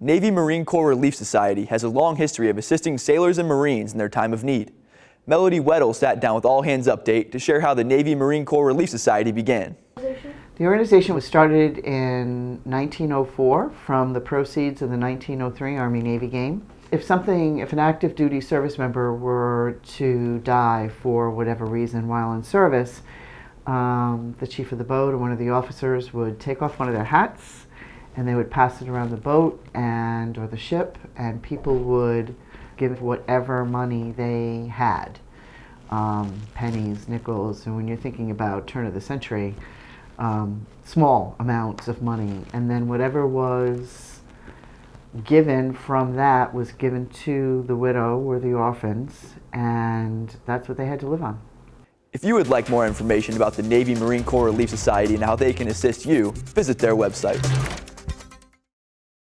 Navy Marine Corps Relief Society has a long history of assisting sailors and Marines in their time of need. Melody Weddle sat down with All Hands Update to share how the Navy Marine Corps Relief Society began. The organization was started in 1904 from the proceeds of the 1903 Army-Navy game. If something, if an active duty service member were to die for whatever reason while in service, um, the chief of the boat or one of the officers would take off one of their hats and they would pass it around the boat and or the ship and people would give whatever money they had um, pennies nickels and when you're thinking about turn of the century um, small amounts of money and then whatever was given from that was given to the widow or the orphans and that's what they had to live on if you would like more information about the Navy Marine Corps Relief Society and how they can assist you, visit their website.